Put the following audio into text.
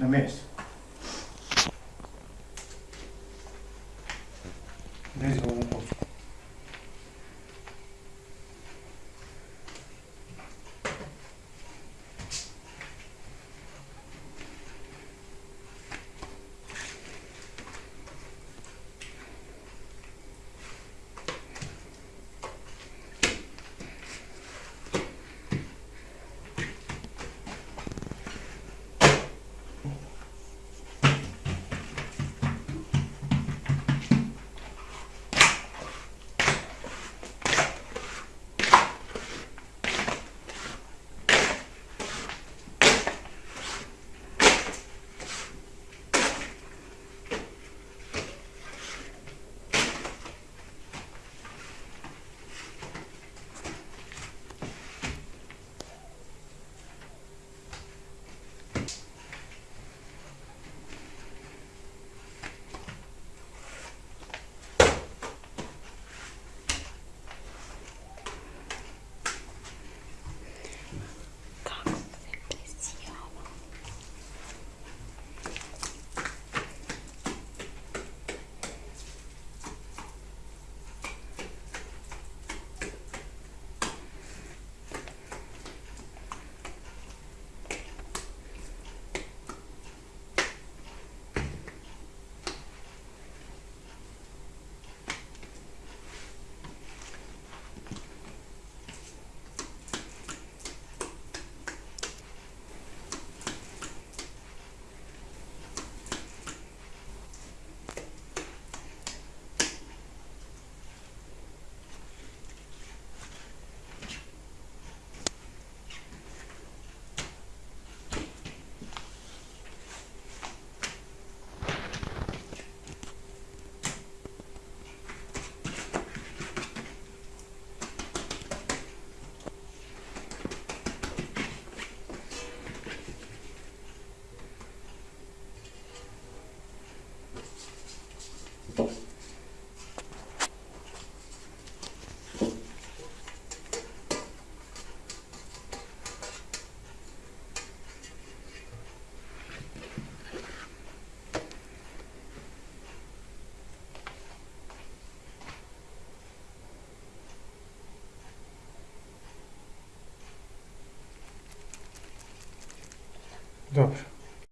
Na mesa. Desde um что